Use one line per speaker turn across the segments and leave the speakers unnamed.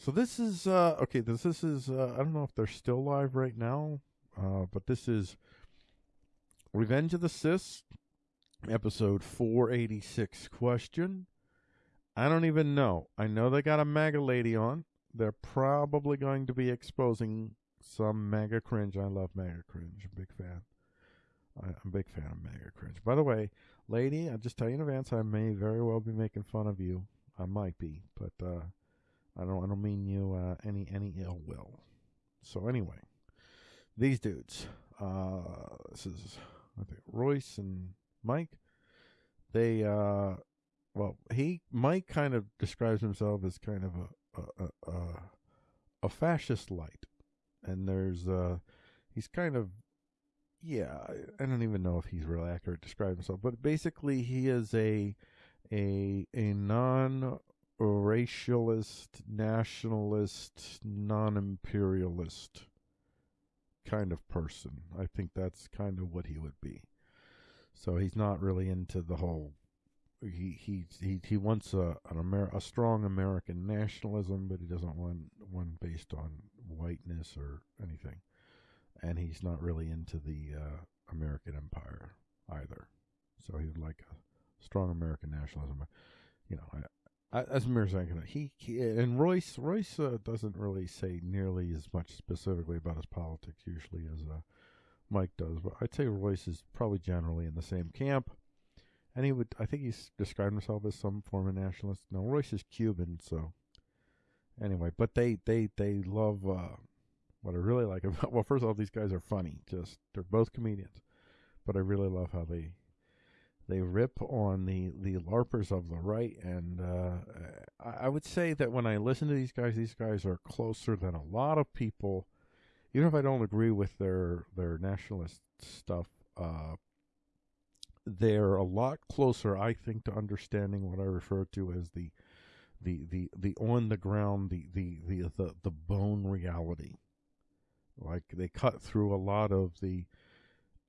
So this is uh, okay. This this is uh, I don't know if they're still live right now, uh, but this is Revenge of the Sith, episode four eighty six. Question: I don't even know. I know they got a MAGA lady on. They're probably going to be exposing some MAGA cringe. I love MAGA cringe. I'm a big fan. I, I'm a big fan of MAGA cringe. By the way, lady, I'll just tell you in advance, I may very well be making fun of you. I might be, but uh, I don't. I don't mean you uh, any any ill will. So anyway, these dudes. Uh, this is I think Royce and Mike. They uh, well, he Mike kind of describes himself as kind of a a a, a, fascist light, and there's uh, he's kind of yeah, I, don't even know if he's really accurate to describe himself, but basically he is a a a non racialist, nationalist, non imperialist kind of person. I think that's kind of what he would be. So he's not really into the whole. He he he he wants a an Amer- a strong American nationalism, but he doesn't want one based on whiteness or anything. And he's not really into the uh, American empire either. So he would like a strong American nationalism. You know, as Mir saying, he, he and Royce Royce uh, doesn't really say nearly as much specifically about his politics usually as uh, Mike does, but I'd say Royce is probably generally in the same camp. And he would, I think he's described himself as some form of nationalist. No, Royce is Cuban, so anyway. But they, they, they love uh, what I really like about. Well, first of all, these guys are funny. Just they're both comedians, but I really love how they they rip on the the larpers of the right and uh, I, would say that when i listen to these guys these guys are closer than a lot of people. Even if i don't agree with their their nationalist stuff uh, they're a lot closer i think to understanding what i refer to as the the the, the on the ground the, the the the the bone reality. Like they cut through a lot of the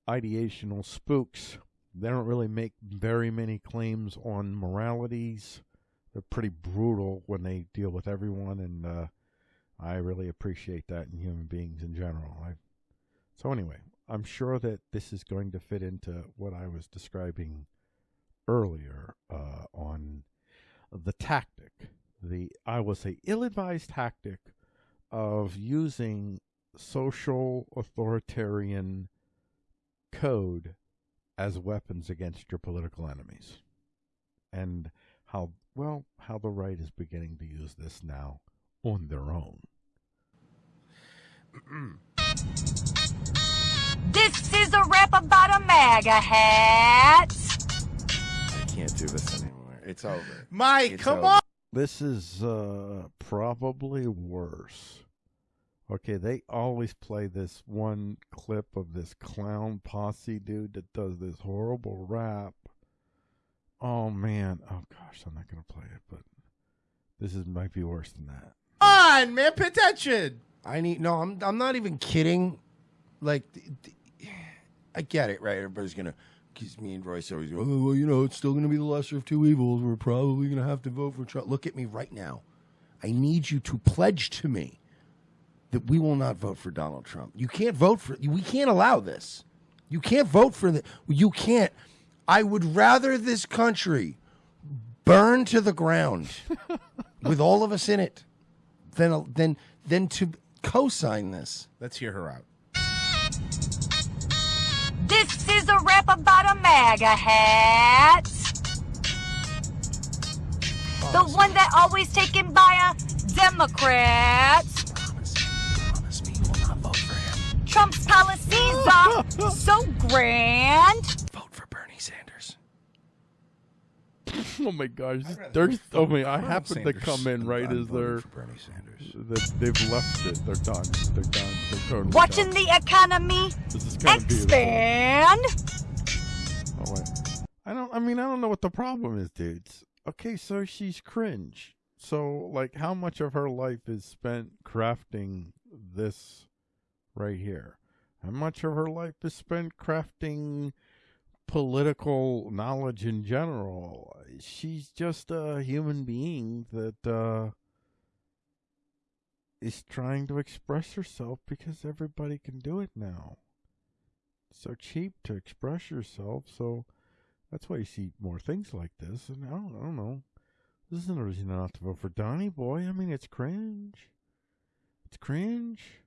ideational spooks they don't really make very many claims on moralities. They're pretty brutal when they deal with everyone, and uh, I really appreciate that in human beings in general. I, so anyway, I'm sure that this is going to fit into what I was describing earlier uh, on the tactic, the I will say ill-advised tactic of using social authoritarian code as weapons against your political enemies. And how, well, how the right is beginning to use this now on their own.
This is a rap about a MAGA hat.
I can't do this anymore. It's over.
Mike,
It's
come
over.
on.
This is uh, probably worse. Okay, they always play this one clip of this clown posse dude that does this horrible rap. Oh man, oh gosh, I'm not gonna play it, but this is might be worse than that.
Come on, man. Pay attention.
I need no. I'm. I'm not even kidding. Like, th- th- I get it, right? Everybody's gonna. Because me and Royce always go, oh, well, you know, it's still gonna be the lesser of two evils. We're probably gonna have to vote for Trump. Look at me right now. I need you to pledge to me that we will not vote for Donald Trump. You can't vote for. We can't allow this. You can't vote for the. You can't. I would rather this country burn to the ground with all of us in it than than than to co-sign this.
Let's hear her out.
This is a rap about a MAGA hat. The one that always taken by a Democrat. Trump's policies are so grand.
Vote for Bernie Sanders.
Oh my gosh, there's oh my! I
Colonel
happen to come in right
than
as
voting
they're
for Bernie Sanders.
that they've left it. They're done. They're done. They're totally
Watching
done.
the economy
This is kind of beautiful.
expand.
Oh wait, I don't. I mean, I don't know what the problem is, dudes. Okay, so she's cringe. So, like, how much of her life is spent crafting this right here? How much of her life is spent crafting political knowledge in general? She's just a human being that, uh, is trying to express herself because everybody can do it now. It's so cheap to express yourself, so that's why you see more things like this. And I don't, I don't know. This isn't a reason not to vote for Donnie Boy. I mean, it's cringe. It's cringe.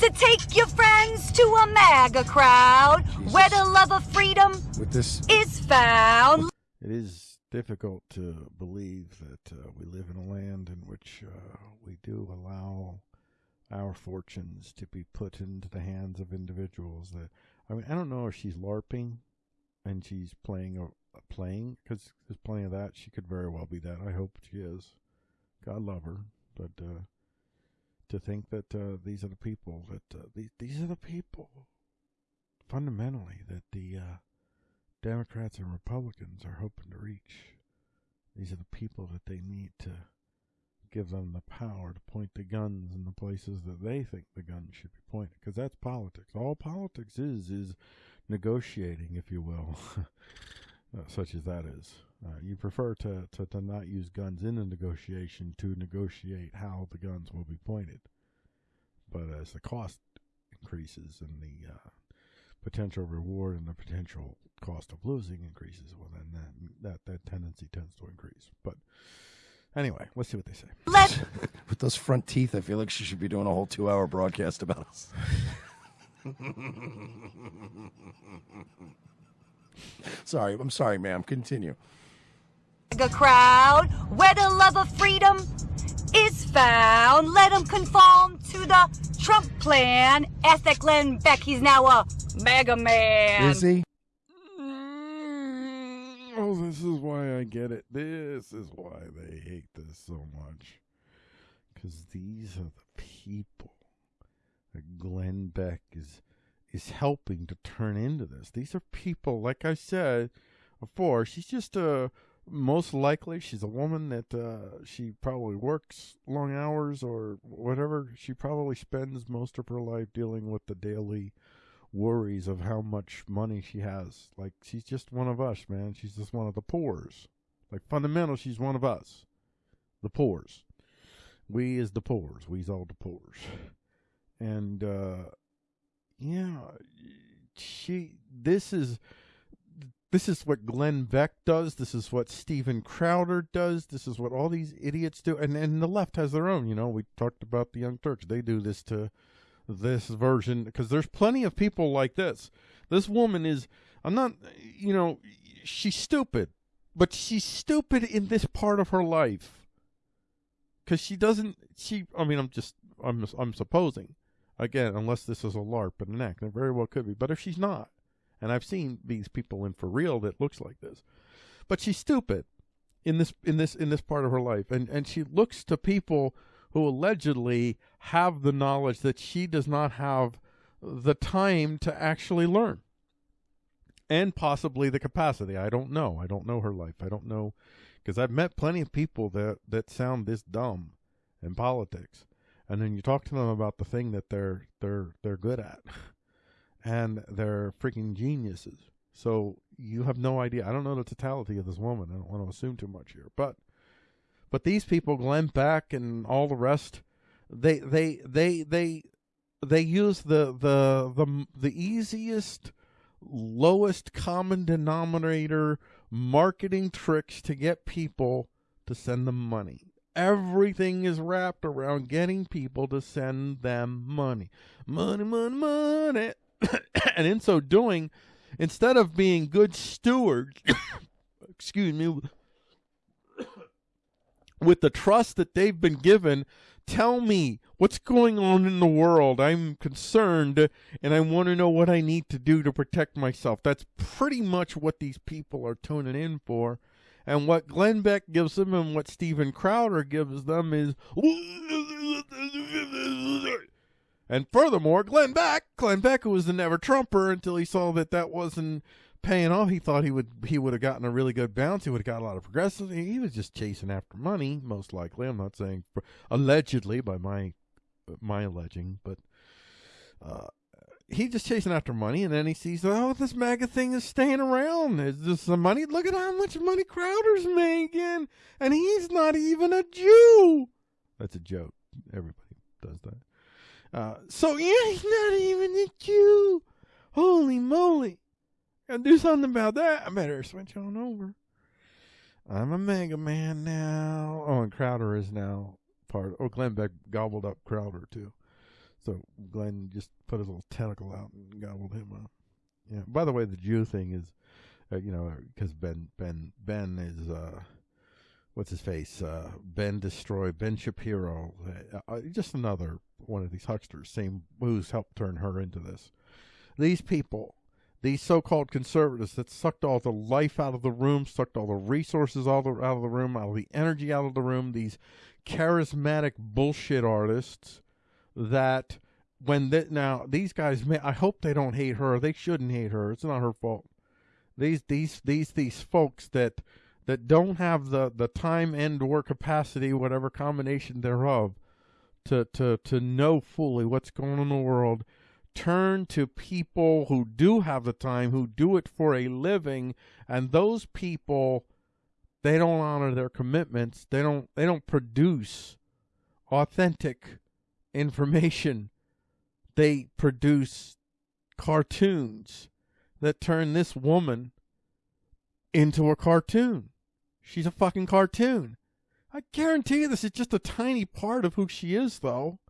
So take your friends to a MAGA crowd where the love of freedom
With this,
is found.
It is difficult to believe that uh, we live in a land in which uh, we do allow our fortunes to be put into the hands of individuals that I mean I don't know if she's larping and she's playing a, a playing because there's plenty of that. She could very well be that. I hope she is. God love her but uh, to think that uh, these are the people that uh, these these are the people fundamentally that the uh, Democrats and Republicans are hoping to reach. These are the people that they need to give them the power to point the guns in the places that they think the guns should be pointed. Because that's politics. All politics is is negotiating, if you will, uh, such as that is. Uh, you prefer to, to, to not use guns in a negotiation to negotiate how the guns will be pointed. But as the cost increases and the uh, potential reward and the potential cost of losing increases, well, then that that that tendency tends to increase. But anyway, let's see what they say.
Let
with those front teeth, I feel like she should be doing a whole two-hour broadcast about us. sorry, I'm sorry, ma'am. Continue.
MAGA crowd where the love of freedom is found. Let him conform to the Trump plan. Ask that Glenn Beck, he's now a MAGA man.
Is he?
Mm, Oh, this is why I get it. This is why they hate this so much. Because these are the people that Glenn Beck is is helping to turn into this. These are people, like I said before, she's just a most likely she's a woman that uh, she probably works long hours or whatever. She probably spends most of her life dealing with the daily worries of how much money she has. Like she's just one of us, man. She's just one of the poors. Like fundamental, she's one of us, the poors. We is the poors. We's all the poors. And uh, yeah, she. This is this is what Glenn Beck does. This is what Steven Crowder does. This is what all these idiots do. And and the left has their own. You know, we talked about the Young Turks. They do this to this version because there's plenty of people like this. This woman is. I'm not. You know, she's stupid, but she's stupid in this part of her life because she doesn't. She. I mean, I'm just. I'm. I'm supposing. Again, unless this is a LARP and an act, and it very well could be. But if she's not, and I've seen these people in for real that looks like this, but she's stupid in this in this in this part of her life, and and she looks to people who allegedly have the knowledge that she does not have the time to actually learn, and possibly the capacity. I don't know. I don't know her life. I don't know because I've met plenty of people that that sound this dumb in politics, and then you talk to them about the thing that they're they're they're good at. and they're freaking geniuses. So you have no idea. I don't know the totality of this woman. I don't want to assume too much here, but but these people, Glenn Beck and all the rest, they they they they they use the the the the easiest, lowest common denominator marketing tricks to get people to send them money. Everything is wrapped around getting people to send them money. Money, money, money. and in so doing, instead of being good stewards, excuse me, with the trust that they've been given, tell me what's going on in the world. I'm concerned and I want to know what I need to do to protect myself. That's pretty much what these people are tuning in for. And what Glenn Beck gives them and what Steven Crowder gives them is and furthermore, Glenn Beck, Glenn Beck, who was the never Trumper until he saw that that wasn't paying off, he thought he would he would have gotten a really good bounce. He would have got a lot of progressive. He was just chasing after money, most likely. I'm not saying allegedly by my my alleging, but uh, he's just chasing after money, and then he sees, oh, this MAGA thing is staying around. There's just some money. Look at how much money Crowder's making, and he's not even a Jew. That's a joke. Everybody does that. Uh, so yeah, he's not even a Jew. Holy moly! Gotta do something about that. I better switch on over. I'm a MAGA man now. Oh, and Crowder is now part. Oh, Glenn Beck gobbled up Crowder too. So Glenn just put his little tentacle out and gobbled him up. Yeah. By the way, the Jew thing is, uh, you know, because Ben Ben Ben is uh, what's his face? Uh, ben Destroy Ben Shapiro. Uh, uh, just another one of these hucksters. Same who's helped turn her into this. These people, these so-called conservatives that sucked all the life out of the room, sucked all the resources all the, out of the room, all the energy out of the room. These charismatic bullshit artists that when that now these guys may I hope they don't hate her. They shouldn't hate her. It's not her fault. These these these these folks that that don't have the the time and or capacity, whatever combination thereof, to to to know fully what's going on in the world. Turn to people who do have the time, who do it for a living, and those people they don't honor their commitments. They don't they don't produce authentic information. They produce cartoons that turn this woman into a cartoon. She's a fucking cartoon. I guarantee you this is just a tiny part of who she is, though.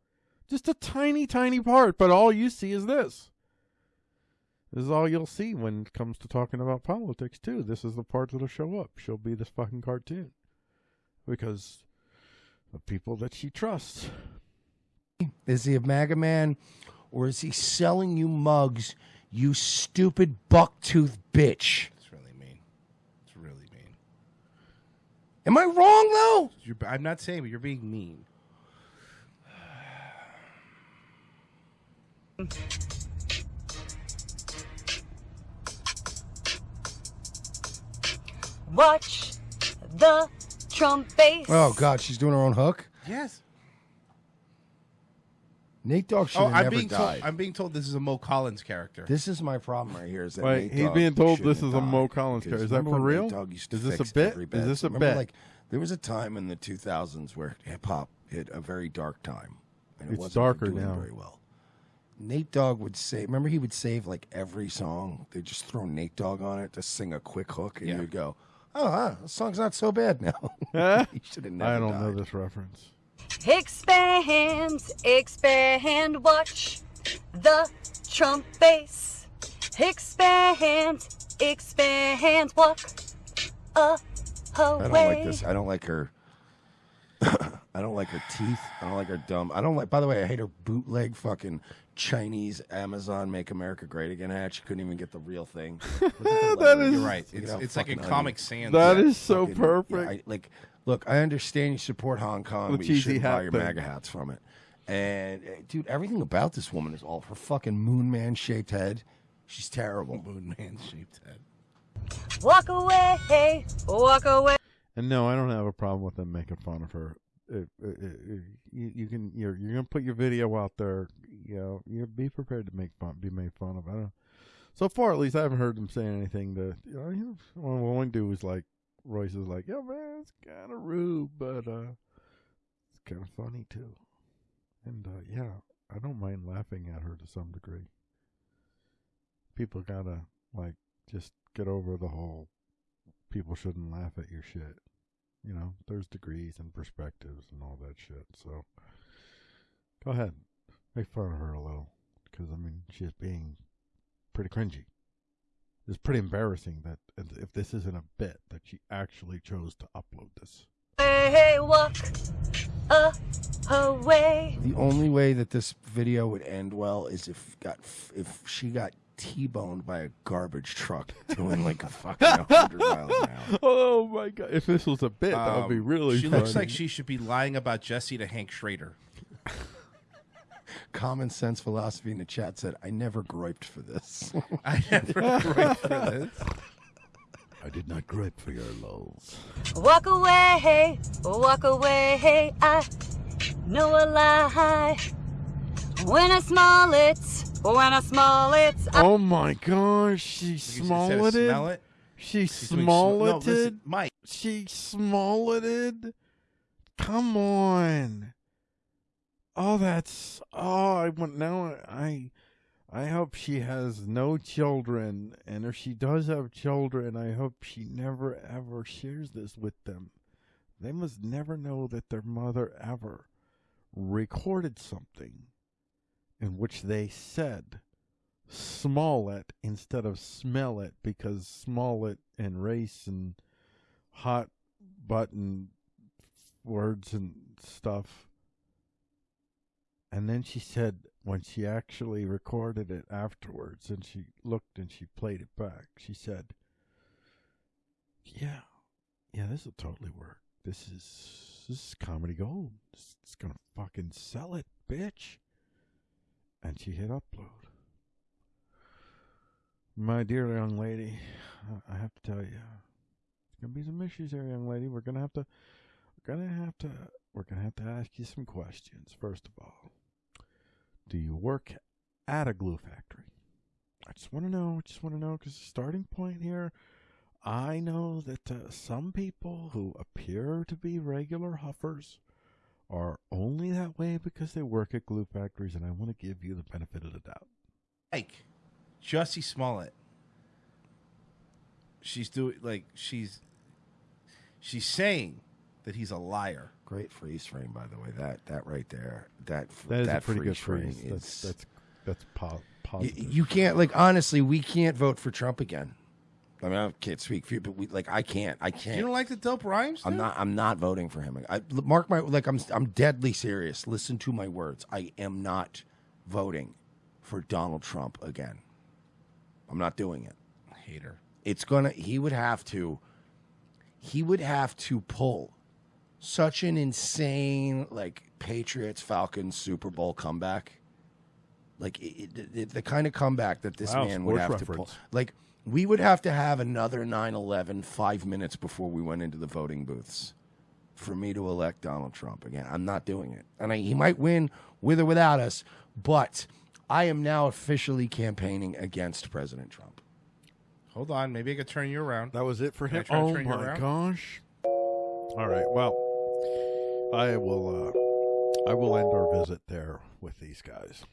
Just a tiny, tiny part, but all you see is this. This is all you'll see when it comes to talking about politics, too. This is the part that'll show up. She'll be this fucking cartoon. Because the people that she trusts.
Is he a MAGA man or is he selling you mugs, you stupid bucktooth bitch?
It's really mean. It's really mean.
Am I wrong though?
You're, I'm not saying, but you're being mean.
Watch the Trump base.
Oh God, she's doing her own hook.
Yes.
Nate Dogg should
Oh,
have
I'm
never
being
died.
told. I'm being told this is a Mo Collins character.
This is my problem right here. Is that
Wait,
Nate
he's
Dogg
being told
shouldn't
this
have
is a Mo
died,
Collins character. Is that
remember
for
when
real?
Nate Dogg used to
Is this a
fix
bit?
every
Is this a
Remember,
bit?
Like there was a time in the 2000s where hip hop hit a very dark time, and it
It's
wasn't
darker
doing
now.
very well. Nate Dogg would say, remember he would save like every song. They just throw Nate Dogg on it to sing a quick hook, and
Yeah.
you would go, "Oh, ah, the song's not so bad now." he should have never
I don't
died.
know this reference.
Expand, expand, watch the Trump base. Expand, expand, walk a
I don't like
away.
this. I don't like her. I don't like her teeth. I don't like her dumb. I don't like. By the way, I hate her bootleg fucking Chinese Amazon "Make America Great Again" hat. She couldn't even get the real thing. Look at the
That
You're right. It's it's like a Comic
ugly.
Sans.
That
Yeah,
is so
fucking-
perfect.
yeah, I, like, look, I understand you support Hong Kong, but you
cheesy
shouldn't buy
hat
your
thing.
MAGA hats from it. And uh, dude, everything about this woman is all her fucking moon man shaped head. She's terrible.
Moon Man shaped head.
Walk away, hey. walk away.
And no, I don't have a problem with them making fun of her. If, if, if you, you can, you're you're gonna put your video out there. You know, you be prepared to make fun, be made fun of. I don't. So far, at least, I haven't heard them saying anything to. You know, you know, one, one dude was like, Royce is like, "Yeah, man, it's kind of rude, but uh, it's kind of funny too." And uh, yeah, I don't mind laughing at her to some degree. People gotta like just get over the whole people shouldn't laugh at your shit. You know, there's degrees and perspectives and all that shit. So go ahead, make fun of her a little, because I mean she's being pretty cringy. It's pretty embarrassing that if this isn't a bit that she actually chose to upload this.
Hey, walk away.
The only way that this video would end well is if got if she got t-boned by a garbage truck doing like a fucking 100 miles an hour.
Oh my god! If this was a bit, that would be
Um,
really.
She
funny.
looks like she should be lying about Jesse to Hank Schrader.
Common sense philosophy in the chat said, "I never griped for this."
I never right for this.
I did not gripe for your lulls.
Walk away, walk away. I know a lie. When I smell it, When I smell it, I
Oh my gosh, she
You said smell
smolleted.
it.
She
She's doing sm- No,
smolleted.
listen, Mike.
she smolleted. Come on. Oh, that's oh. I want now. I I hope she has no children, and if she does have children, I hope she never ever shares this with them. They must never know that their mother ever recorded something in which they said Smollett instead of smell it because Smollett and race and hot button words and stuff. And then she said when she actually recorded it afterwards and she looked and she played it back, she said, Yeah, yeah, this will totally work. This is this is comedy gold. It's, gonna fucking sell it, bitch. And she hit upload. My dear young lady, I- I have to tell you, there's gonna be some issues here, young lady. We're gonna have to, we're gonna have to, we're gonna have to ask you some questions. First of all, do you work at a glue factory? I just want to know. I just want to know because the starting point here. I know that uh, some people who appear to be regular huffers are only that way because they work at glue factories, and I want to give you the benefit of the doubt.
Mike. Jussie Smollett. She's doing like she's she's saying that he's a liar.
Great freeze frame, by the way. That that right there. That
That is
that
a pretty good
freeze
freeze.
frame
That's
is-
that's that's po-
Y-
positive.
you can't like honestly, we can't vote for Trump again. I mean, I can't speak for you, but we like I can't. I can't.
You don't like the dope rhymes?
I'm not. I'm not voting for him. I mark my like. I'm. I'm deadly serious. Listen to my words. I am not voting for Donald Trump again. I'm not doing it.
hater.
It's gonna. He would have to. He would have to pull such an insane like Patriots Falcons Super Bowl comeback. Like it, it, it- the kind of comeback that this
Wow,
man would
sports
have to pull. Like we would have to have another 9/11 five minutes before we went into the voting booths for me to elect Donald Trump again. I'm not doing it, and I, he might win with or without us. But I am now officially campaigning against President Trump.
Hold on, maybe I could turn you around.
That was it for him. Oh my gosh! All right. Well, I will. Uh, I will end our visit there with these guys.